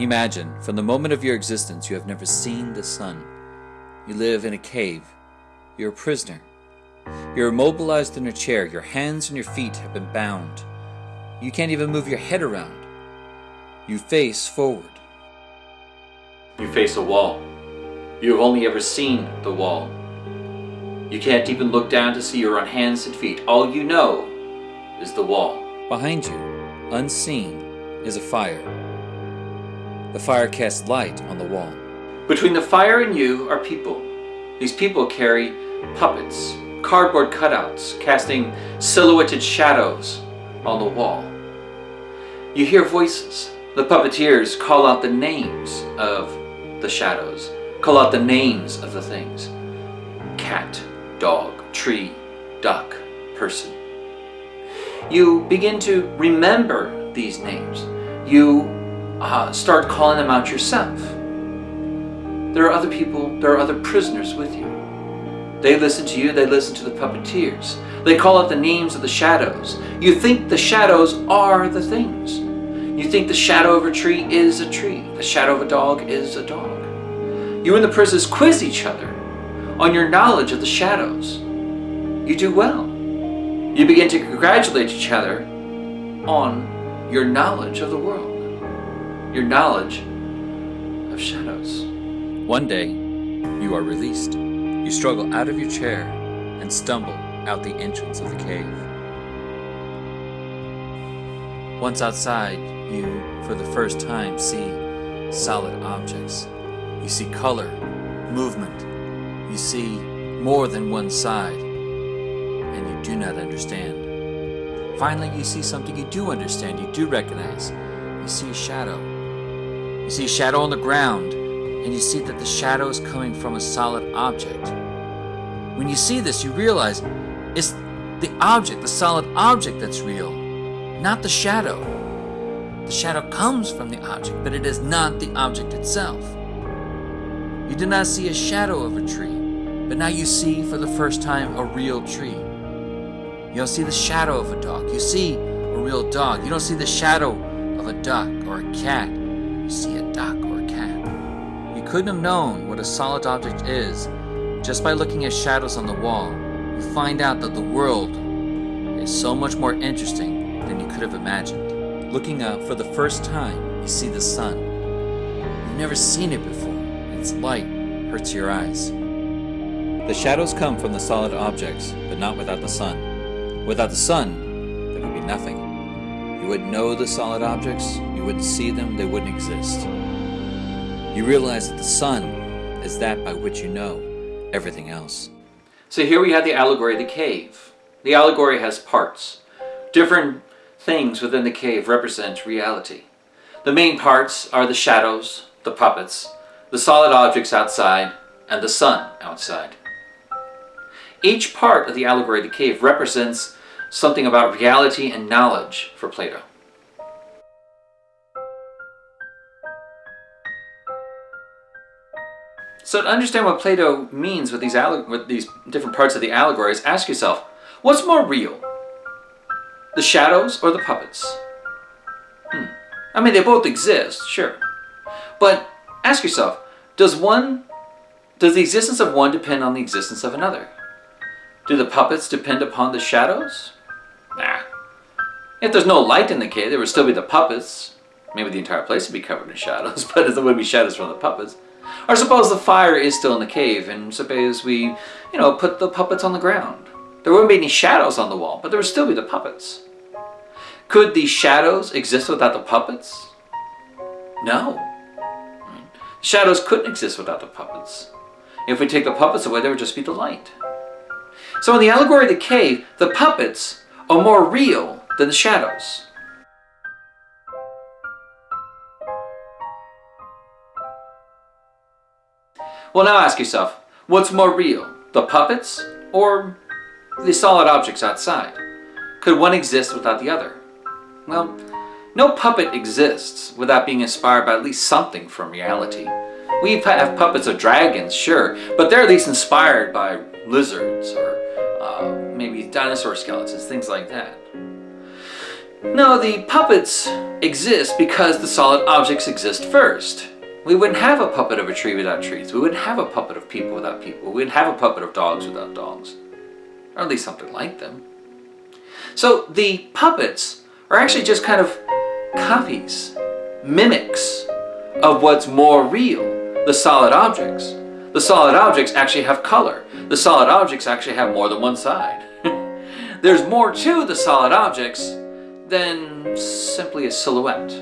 Imagine, from the moment of your existence, you have never seen the sun. You live in a cave. You're a prisoner. You're immobilized in a chair. Your hands and your feet have been bound. You can't even move your head around. You face forward. You face a wall. You have only ever seen the wall. You can't even look down to see you're on hands and feet. All you know is the wall. Behind you, unseen, is a fire. The fire casts light on the wall. Between the fire and you are people. These people carry puppets, cardboard cutouts, casting silhouetted shadows on the wall. You hear voices. The puppeteers call out the names of the shadows, call out the names of the things. Cat, dog, tree, duck, person. You begin to remember these names. You uh, start calling them out yourself. There are other people, there are other prisoners with you. They listen to you, they listen to the puppeteers. They call out the names of the shadows. You think the shadows are the things. You think the shadow of a tree is a tree. The shadow of a dog is a dog. You and the prisoners quiz each other on your knowledge of the shadows. You do well. You begin to congratulate each other on your knowledge of the world your knowledge of shadows. One day, you are released. You struggle out of your chair and stumble out the entrance of the cave. Once outside, you, for the first time, see solid objects. You see color, movement. You see more than one side, and you do not understand. Finally, you see something you do understand, you do recognize. You see a shadow. You see a shadow on the ground, and you see that the shadow is coming from a solid object. When you see this, you realize it's the object, the solid object that's real, not the shadow. The shadow comes from the object, but it is not the object itself. You did not see a shadow of a tree, but now you see for the first time a real tree. You don't see the shadow of a dog. You see a real dog. You don't see the shadow of a duck or a cat you see a duck or a cat. You couldn't have known what a solid object is just by looking at shadows on the wall. You find out that the world is so much more interesting than you could have imagined. Looking up for the first time, you see the sun. You've never seen it before, its light hurts your eyes. The shadows come from the solid objects, but not without the sun. Without the sun, there would be nothing. You wouldn't know the solid objects, you wouldn't see them, they wouldn't exist. You realize that the sun is that by which you know everything else. So here we have the allegory of the cave. The allegory has parts. Different things within the cave represent reality. The main parts are the shadows, the puppets, the solid objects outside, and the sun outside. Each part of the allegory of the cave represents something about reality and knowledge for Plato. So to understand what Plato means with these, with these different parts of the allegories, ask yourself, what's more real? The shadows or the puppets? Hmm. I mean, they both exist, sure. But ask yourself, does one, does the existence of one depend on the existence of another? Do the puppets depend upon the shadows? Nah. If there's no light in the cave, there would still be the puppets. Maybe the entire place would be covered in shadows, but there would be shadows from the puppets. Or suppose the fire is still in the cave, and suppose we, you know, put the puppets on the ground. There wouldn't be any shadows on the wall, but there would still be the puppets. Could the shadows exist without the puppets? No. Shadows couldn't exist without the puppets. If we take the puppets away, there would just be the light. So in the allegory of the cave, the puppets are more real than the shadows. Well, now ask yourself, what's more real, the puppets or the solid objects outside? Could one exist without the other? Well, no puppet exists without being inspired by at least something from reality. We have puppets of dragons, sure, but they're at least inspired by lizards or maybe dinosaur skeletons, things like that. No, the puppets exist because the solid objects exist first. We wouldn't have a puppet of a tree without trees. We wouldn't have a puppet of people without people. We wouldn't have a puppet of dogs without dogs. Or at least something like them. So the puppets are actually just kind of copies, mimics of what's more real, the solid objects. The solid objects actually have color. The solid objects actually have more than one side. There's more to the solid objects than simply a silhouette.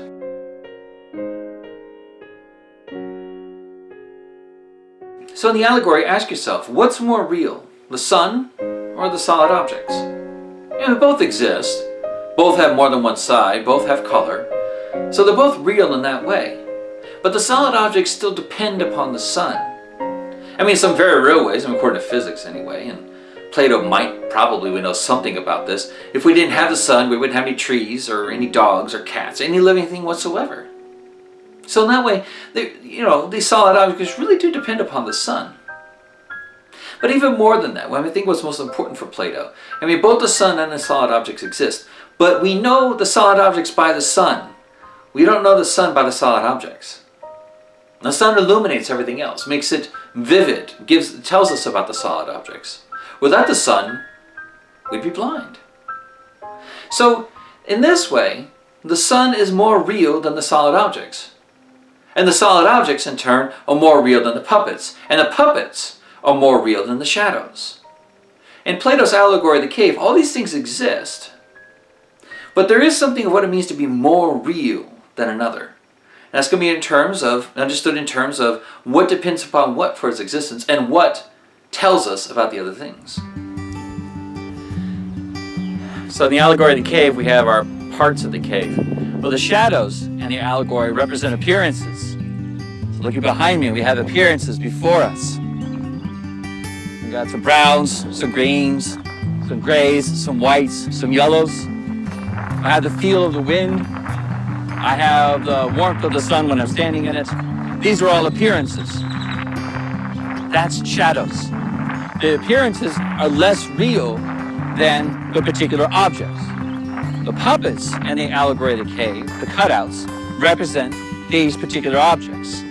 So in the allegory, ask yourself, what's more real, the sun or the solid objects? You know, both exist, both have more than one side, both have color, so they're both real in that way. But the solid objects still depend upon the sun. I mean, some very real ways, according to physics anyway, and Plato might probably would know something about this. If we didn't have the sun, we wouldn't have any trees or any dogs or cats, any living thing whatsoever. So in that way, they, you know, these solid objects really do depend upon the sun. But even more than that, when we think what's most important for Plato, I mean, both the sun and the solid objects exist, but we know the solid objects by the sun. We don't know the sun by the solid objects. The sun illuminates everything else, makes it vivid, gives, tells us about the solid objects. Without the sun, we'd be blind. So, in this way, the sun is more real than the solid objects. And the solid objects, in turn, are more real than the puppets. And the puppets are more real than the shadows. In Plato's allegory of the cave, all these things exist. But there is something of what it means to be more real than another. That's going to be in terms of, understood in terms of what depends upon what for its existence and what tells us about the other things. So in the allegory of the cave, we have our parts of the cave. Well, the shadows and the allegory represent appearances. So looking behind me, we have appearances before us. We got some browns, some greens, some grays, some whites, some yellows. I have the feel of the wind. I have the warmth of the sun when I'm standing in it. These are all appearances. That's shadows. The appearances are less real than the particular objects. The puppets and the allegory of the cave, the cutouts, represent these particular objects.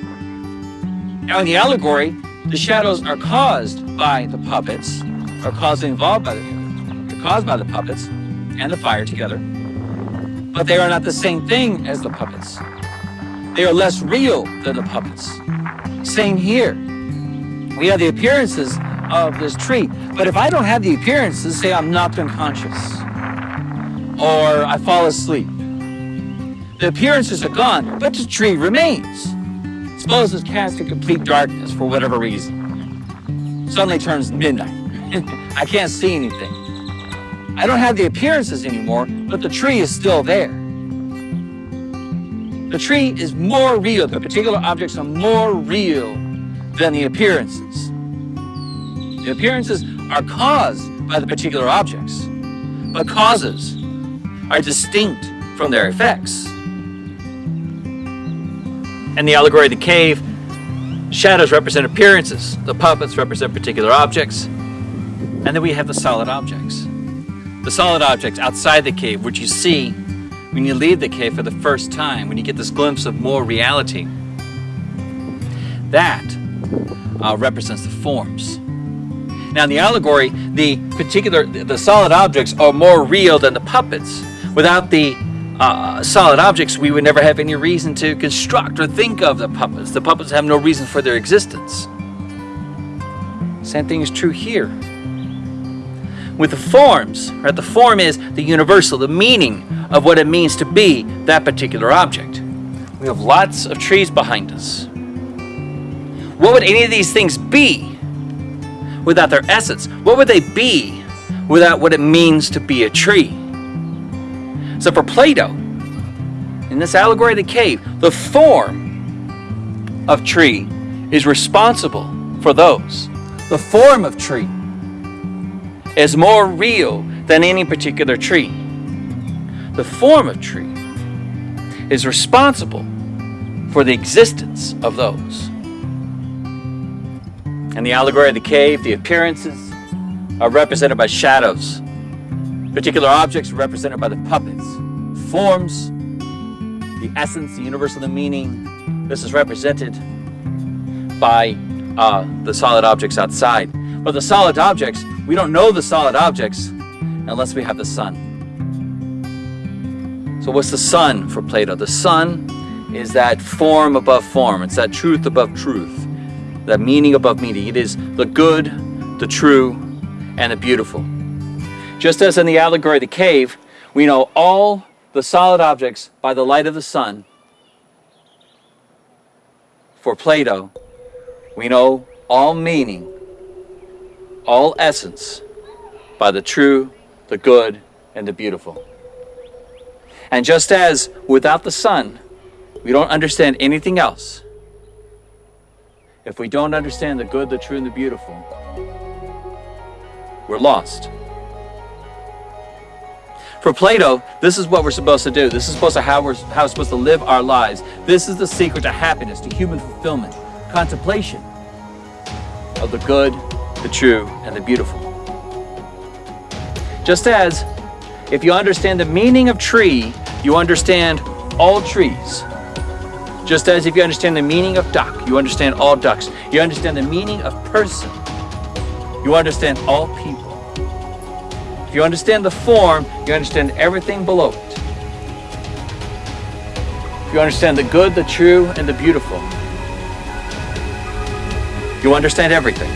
Now in the allegory, the shadows are caused by the puppets, are caused involved by the, they're caused by the puppets and the fire together. But they are not the same thing as the puppets. They are less real than the puppets. Same here. We have the appearances of this tree. But if I don't have the appearances, say I'm knocked unconscious, or I fall asleep. The appearances are gone, but the tree remains. Suppose it's cast in complete darkness for whatever reason. Suddenly turns midnight. I can't see anything. I don't have the appearances anymore, but the tree is still there. The tree is more real. The particular objects are more real than the appearances. The appearances are caused by the particular objects, but causes are distinct from their effects. In the allegory of the cave, shadows represent appearances, the puppets represent particular objects, and then we have the solid objects. The solid objects outside the cave, which you see when you leave the cave for the first time, when you get this glimpse of more reality. That uh, represents the forms. Now in the allegory, the particular, the solid objects are more real than the puppets. Without the uh, solid objects, we would never have any reason to construct or think of the puppets. The puppets have no reason for their existence. Same thing is true here. With the forms, right, the form is the universal, the meaning of what it means to be that particular object. We have lots of trees behind us. What would any of these things be without their essence? What would they be without what it means to be a tree? So for Plato, in this allegory of the cave, the form of tree is responsible for those. The form of tree is more real than any particular tree. The form of tree is responsible for the existence of those. In the allegory of the cave, the appearances are represented by shadows Particular objects are represented by the puppets. forms, the essence, the universal, the meaning. This is represented by uh, the solid objects outside. But the solid objects, we don't know the solid objects unless we have the sun. So, what's the sun for Plato? The sun is that form above form, it's that truth above truth, that meaning above meaning. It is the good, the true, and the beautiful. Just as in the allegory of the cave, we know all the solid objects by the light of the sun. For Plato, we know all meaning, all essence by the true, the good, and the beautiful. And just as without the sun, we don't understand anything else, if we don't understand the good, the true, and the beautiful, we're lost. For Plato, this is what we're supposed to do. This is supposed to how we're how we're supposed to live our lives. This is the secret to happiness, to human fulfillment, contemplation of the good, the true, and the beautiful. Just as if you understand the meaning of tree, you understand all trees. Just as if you understand the meaning of duck, you understand all ducks. You understand the meaning of person, you understand all people. If you understand the form, you understand everything below it. If you understand the good, the true, and the beautiful, you understand everything.